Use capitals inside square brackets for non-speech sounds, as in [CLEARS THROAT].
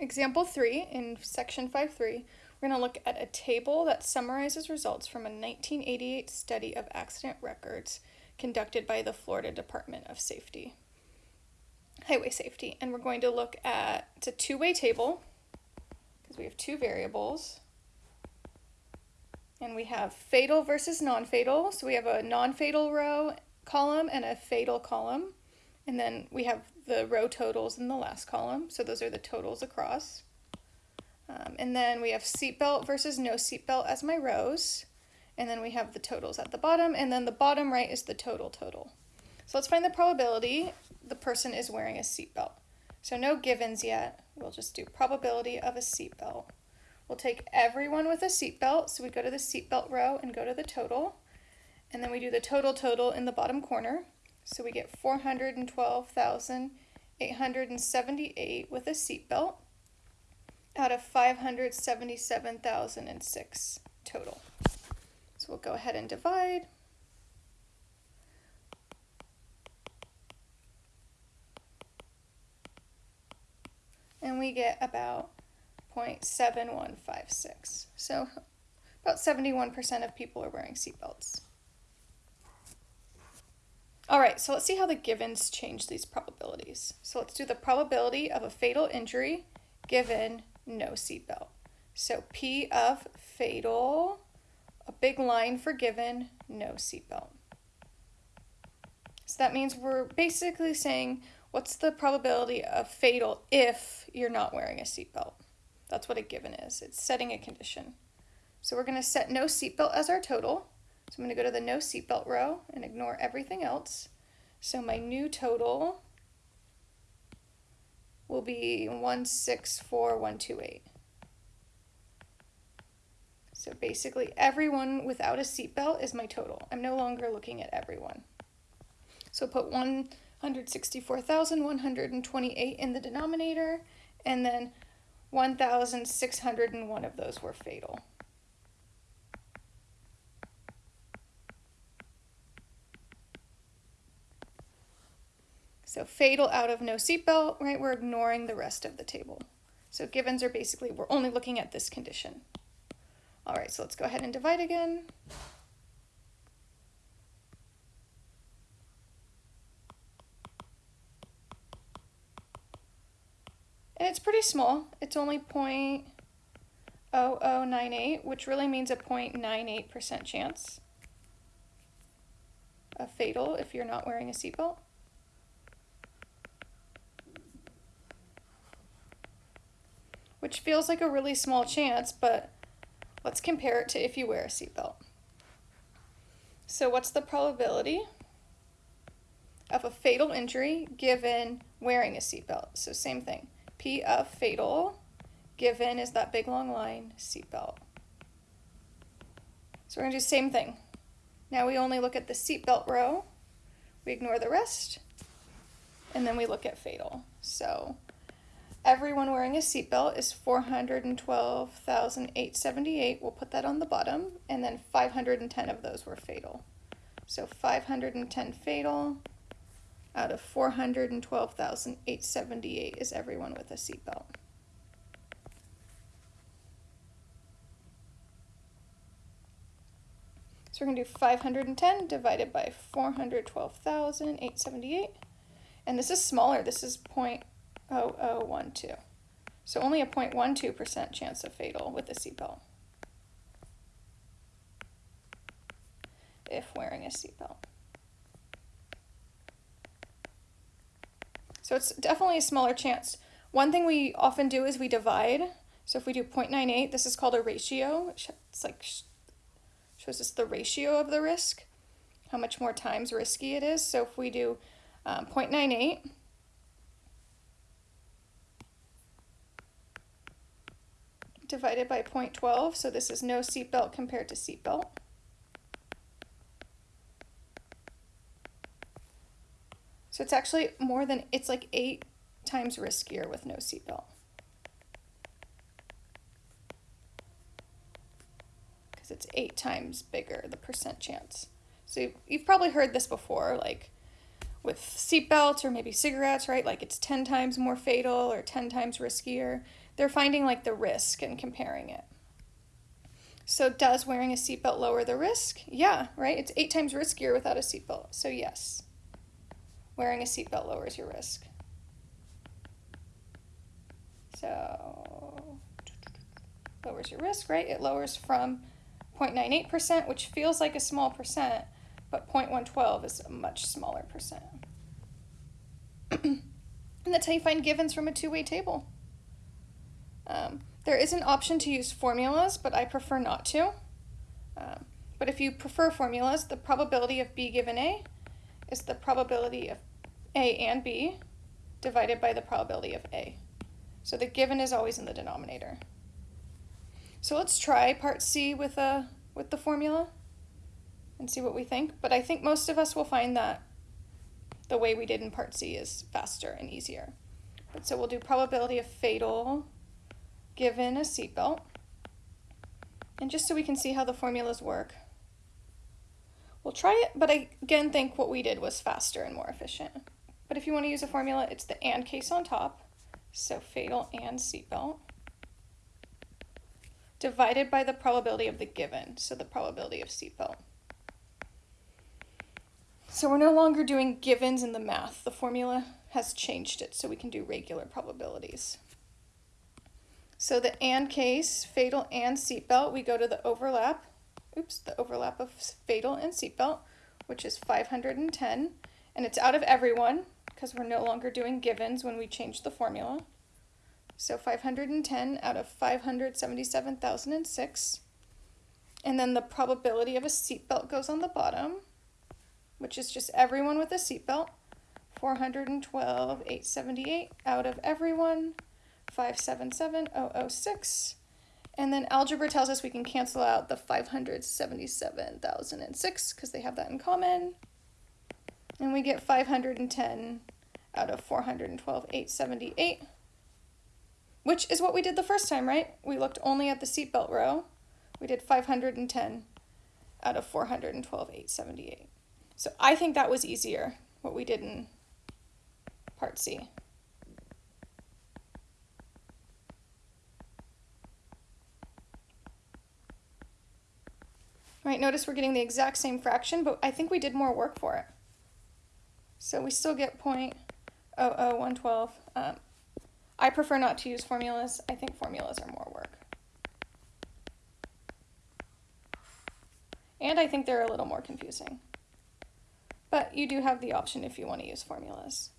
Example 3 in section 5.3, we're going to look at a table that summarizes results from a 1988 study of accident records conducted by the Florida Department of Safety, Highway Safety. And we're going to look at, it's a two-way table, because we have two variables. And we have fatal versus non-fatal. So we have a non-fatal row column and a fatal column. And then we have the row totals in the last column. So those are the totals across. Um, and then we have seatbelt versus no seatbelt as my rows. And then we have the totals at the bottom. And then the bottom right is the total total. So let's find the probability the person is wearing a seatbelt. So no givens yet. We'll just do probability of a seatbelt. We'll take everyone with a seatbelt. So we go to the seatbelt row and go to the total. And then we do the total total in the bottom corner. So we get 412,878 with a seatbelt out of 577,006 total. So we'll go ahead and divide. And we get about 0.7156. So about 71% of people are wearing seatbelts. All right, so let's see how the givens change these probabilities. So let's do the probability of a fatal injury given no seatbelt. So P of fatal, a big line for given, no seatbelt. So that means we're basically saying what's the probability of fatal if you're not wearing a seatbelt. That's what a given is. It's setting a condition. So we're going to set no seatbelt as our total. So I'm going to go to the no seatbelt row and ignore everything else. So my new total will be 164128. So basically everyone without a seatbelt is my total. I'm no longer looking at everyone. So put 164,128 in the denominator and then 1,601 of those were fatal. So fatal out of no seatbelt, right? We're ignoring the rest of the table. So givens are basically, we're only looking at this condition. All right, so let's go ahead and divide again. And it's pretty small. It's only 0.0098, which really means a 0.98% chance of fatal if you're not wearing a seatbelt. Which feels like a really small chance, but let's compare it to if you wear a seatbelt. So what's the probability of a fatal injury given wearing a seatbelt? So same thing, P of fatal given is that big long line, seatbelt. So we're gonna do same thing. Now we only look at the seatbelt row, we ignore the rest, and then we look at fatal. So everyone wearing a seatbelt is 412,878. We'll put that on the bottom. And then 510 of those were fatal. So 510 fatal out of 412,878 is everyone with a seatbelt. So we're going to do 510 divided by 412,878. And this is smaller. This is point 0.0012. So only a 0.12% chance of fatal with a seatbelt. If wearing a seatbelt. So it's definitely a smaller chance. One thing we often do is we divide. So if we do 0.98, this is called a ratio. It's like shows us the ratio of the risk, how much more times risky it is. So if we do um, 0.98, divided by 0.12, so this is no seatbelt compared to seatbelt. So it's actually more than, it's like eight times riskier with no seatbelt. Because it's eight times bigger, the percent chance. So you've probably heard this before, like with seatbelts or maybe cigarettes, right? Like it's 10 times more fatal or 10 times riskier. They're finding like the risk and comparing it. So, does wearing a seatbelt lower the risk? Yeah, right? It's eight times riskier without a seatbelt. So, yes, wearing a seatbelt lowers your risk. So, lowers your risk, right? It lowers from 0.98%, which feels like a small percent, but 0.112 is a much smaller percent. [CLEARS THROAT] and that's how you find givens from a two-way table. Um, there is an option to use formulas, but I prefer not to. Um, but if you prefer formulas, the probability of B given A is the probability of A and B divided by the probability of A. So the given is always in the denominator. So let's try part C with, a, with the formula and see what we think. But I think most of us will find that the way we did in part C is faster and easier. But so we'll do probability of fatal given a seatbelt. And just so we can see how the formulas work, we'll try it, but I again think what we did was faster and more efficient. But if you want to use a formula, it's the and case on top, so fatal and seatbelt divided by the probability of the given, so the probability of seatbelt. So we're no longer doing givens in the math. The formula has changed it so we can do regular probabilities. So the and case, fatal and seatbelt, we go to the overlap, oops, the overlap of fatal and seatbelt, which is 510, and it's out of everyone because we're no longer doing givens when we change the formula. So 510 out of 577,006. And then the probability of a seatbelt goes on the bottom, which is just everyone with a seatbelt. 412, 878 out of everyone, 577,006. And then algebra tells us we can cancel out the 577,006 because they have that in common. And we get 510 out of 412, 878 which is what we did the first time, right? We looked only at the seatbelt row. We did 510 out of 412, 878. So I think that was easier, what we did in part C. Right, notice we're getting the exact same fraction, but I think we did more work for it. So we still get 0.00112. Um, I prefer not to use formulas. I think formulas are more work. And I think they're a little more confusing. But you do have the option if you want to use formulas.